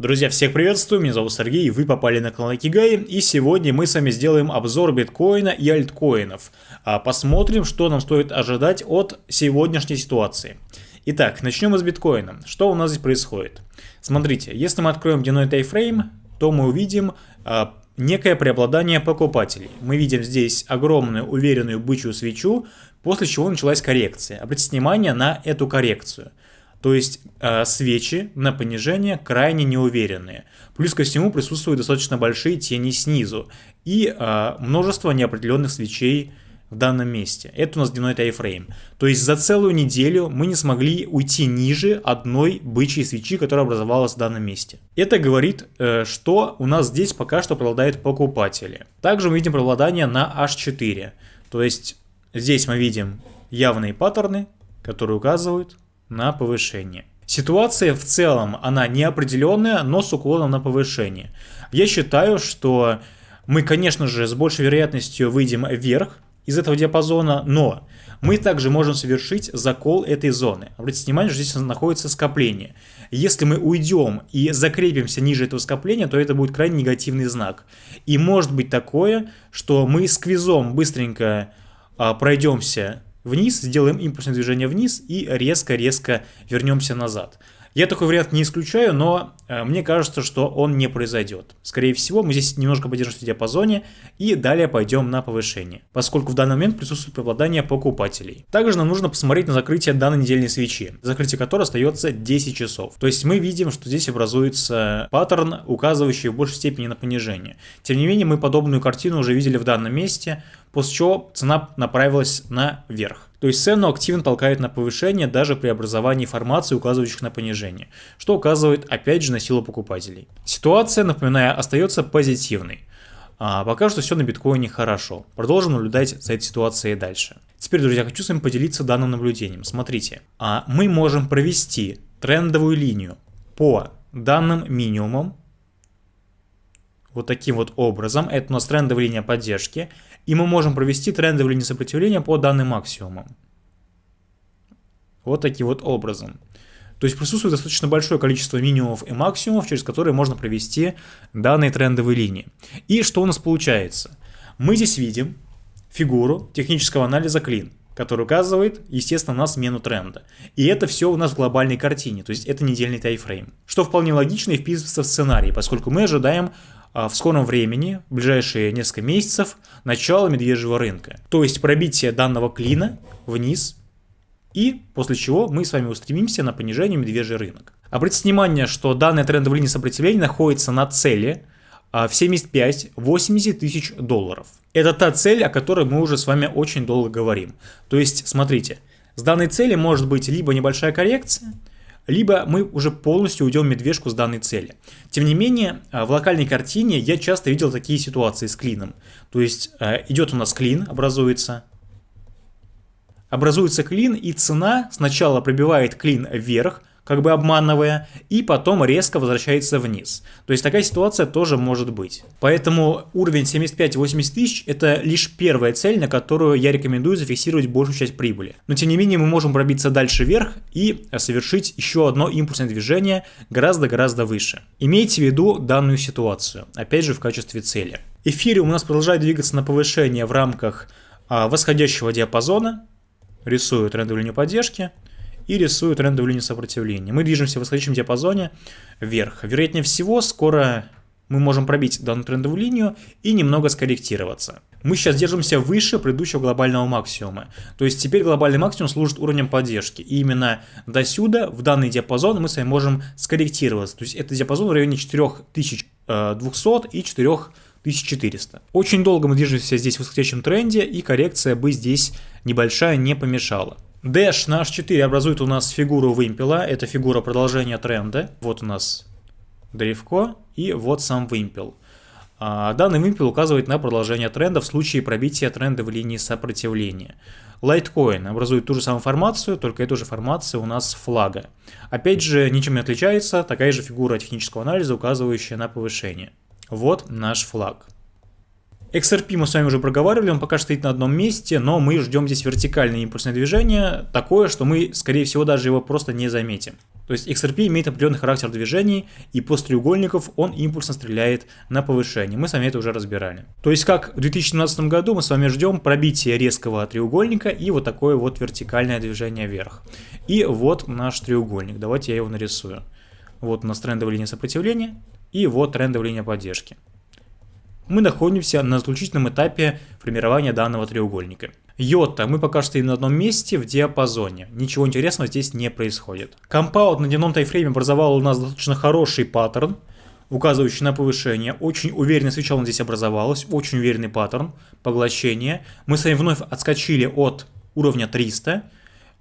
Друзья, всех приветствую, меня зовут Сергей, вы попали на канал Кигай, и сегодня мы с вами сделаем обзор биткоина и альткоинов. А посмотрим, что нам стоит ожидать от сегодняшней ситуации. Итак, начнем с биткоина. Что у нас здесь происходит? Смотрите, если мы откроем дневной тайфрейм, то мы увидим а, некое преобладание покупателей. Мы видим здесь огромную уверенную бычью свечу, после чего началась коррекция. Обратите внимание на эту коррекцию. То есть э, свечи на понижение крайне неуверенные. Плюс ко всему присутствуют достаточно большие тени снизу и э, множество неопределенных свечей в данном месте. Это у нас дневной тайфрейм. То есть за целую неделю мы не смогли уйти ниже одной бычьей свечи, которая образовалась в данном месте. Это говорит, э, что у нас здесь пока что преобладают покупатели. Также мы видим преобладание на H4. То есть здесь мы видим явные паттерны, которые указывают на повышение. Ситуация в целом, она неопределенная, но с уклоном на повышение. Я считаю, что мы, конечно же, с большей вероятностью выйдем вверх из этого диапазона, но мы также можем совершить закол этой зоны. Обратите внимание, что здесь находится скопление. Если мы уйдем и закрепимся ниже этого скопления, то это будет крайне негативный знак. И может быть такое, что мы сквизом быстренько а, пройдемся вниз, сделаем импульсное движение вниз и резко-резко вернемся назад. Я такой вариант не исключаю, но э, мне кажется, что он не произойдет. Скорее всего, мы здесь немножко подержимся в диапазоне и далее пойдем на повышение, поскольку в данный момент присутствует преобладание покупателей. Также нам нужно посмотреть на закрытие данной недельной свечи, закрытие которой остается 10 часов. То есть мы видим, что здесь образуется паттерн, указывающий в большей степени на понижение. Тем не менее, мы подобную картину уже видели в данном месте, после чего цена направилась наверх. То есть цену активно толкает на повышение даже при образовании формаций, указывающих на понижение, что указывает опять же на силу покупателей. Ситуация, напоминаю, остается позитивной. А пока что все на биткоине хорошо. Продолжим наблюдать за этой ситуацией дальше. Теперь, друзья, хочу с вами поделиться данным наблюдением. Смотрите, а мы можем провести трендовую линию по данным минимумам вот таким вот образом. Это у нас трендовая линия поддержки. И мы можем провести трендовую линию сопротивления по данным максимумам. Вот таким вот образом. То есть присутствует достаточно большое количество минимумов и максимумов, через которые можно провести данные трендовые линии. И что у нас получается? Мы здесь видим фигуру технического анализа клин, который указывает, естественно, на смену тренда. И это все у нас в глобальной картине, то есть это недельный тайфрейм. Что вполне логично и вписывается в сценарий, поскольку мы ожидаем в скором времени, в ближайшие несколько месяцев, начало медвежьего рынка. То есть пробитие данного клина вниз, и после чего мы с вами устремимся на понижение медвежий рынок. Обратите внимание, что данная трендовая линия сопротивления находится на цели а, в 75-80 тысяч долларов. Это та цель, о которой мы уже с вами очень долго говорим. То есть, смотрите, с данной цели может быть либо небольшая коррекция, либо мы уже полностью уйдем медвежку с данной цели. Тем не менее, э, в локальной картине я часто видел такие ситуации с клином. То есть э, идет у нас клин, образуется, образуется клин, и цена сначала пробивает клин вверх, как бы обманывая, и потом резко возвращается вниз. То есть такая ситуация тоже может быть. Поэтому уровень 75-80 тысяч это лишь первая цель, на которую я рекомендую зафиксировать большую часть прибыли. Но тем не менее мы можем пробиться дальше вверх и совершить еще одно импульсное движение гораздо-гораздо выше. Имейте в виду данную ситуацию, опять же в качестве цели. Эфириум у нас продолжает двигаться на повышение в рамках а, восходящего диапазона, рисую трендовую линию поддержки, и рисую трендовую линию сопротивления. Мы движемся в восходящем диапазоне вверх. Вероятнее всего, скоро мы можем пробить данную трендовую линию и немного скорректироваться. Мы сейчас держимся выше предыдущего глобального максимума. То есть теперь глобальный максимум служит уровнем поддержки. И именно до сюда, в данный диапазон, мы с вами можем скорректироваться. То есть это диапазон в районе 4200 э, и 4400. Очень долго мы движемся здесь в восходящем тренде, и коррекция бы здесь небольшая не помешала. Dash на H4 образует у нас фигуру вымпела. Это фигура продолжения тренда. Вот у нас древко и вот сам вымпел. А, данный вымпел указывает на продолжение тренда в случае пробития тренда в линии сопротивления. Litecoin образует ту же самую формацию, только эта же формация у нас флага. Опять же, ничем не отличается, такая же фигура технического анализа, указывающая на повышение. Вот наш флаг. XRP мы с вами уже проговаривали, он пока стоит на одном месте, но мы ждем здесь вертикальное импульсное движение, такое, что мы, скорее всего, даже его просто не заметим. То есть XRP имеет определенный характер движений, и после треугольников он импульсно стреляет на повышение. Мы с вами это уже разбирали. То есть как в 2017 году мы с вами ждем пробития резкого треугольника и вот такое вот вертикальное движение вверх. И вот наш треугольник. Давайте я его нарисую. Вот у нас трендовая линия сопротивления и вот трендовая линия поддержки. Мы находимся на заключительном этапе формирования данного треугольника. IOTA, мы пока что стоим на одном месте в диапазоне. Ничего интересного здесь не происходит. Compound на дневном таймфрейме образовал у нас достаточно хороший паттерн, указывающий на повышение. Очень уверенный свеча он здесь образовалась, очень уверенный паттерн поглощения. Мы с вами вновь отскочили от уровня 300,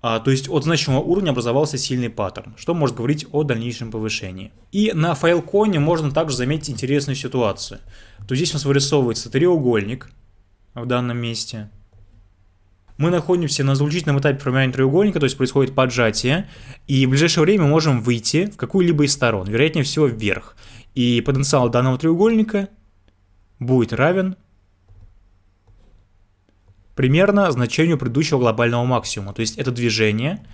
а, то есть от значимого уровня образовался сильный паттерн, что может говорить о дальнейшем повышении. И на Filecoin е можно также заметить интересную ситуацию. То здесь у нас вырисовывается треугольник в данном месте – мы находимся на заключительном этапе формирования треугольника, то есть происходит поджатие, и в ближайшее время мы можем выйти в какую-либо из сторон, вероятнее всего вверх. И потенциал данного треугольника будет равен примерно значению предыдущего глобального максимума. То есть это движение,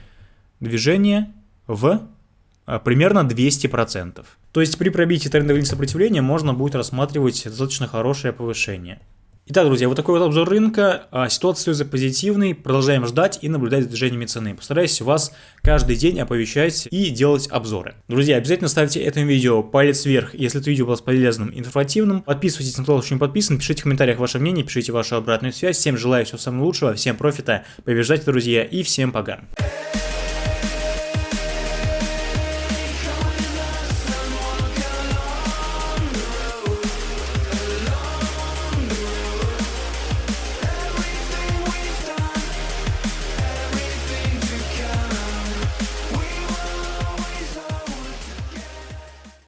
движение в а, примерно 200%. То есть при пробитии трендовой сопротивления можно будет рассматривать достаточно хорошее повышение. Итак, друзья, вот такой вот обзор рынка. А, ситуация за позитивной. Продолжаем ждать и наблюдать за движениями цены. Постараюсь вас каждый день оповещать и делать обзоры. Друзья, обязательно ставьте этому видео палец вверх, если это видео было полезным и информативным. Подписывайтесь на канал, еще не подписан. Пишите в комментариях ваше мнение, пишите вашу обратную связь. Всем желаю всего самого лучшего, всем профита, побеждайте, друзья, и всем пока.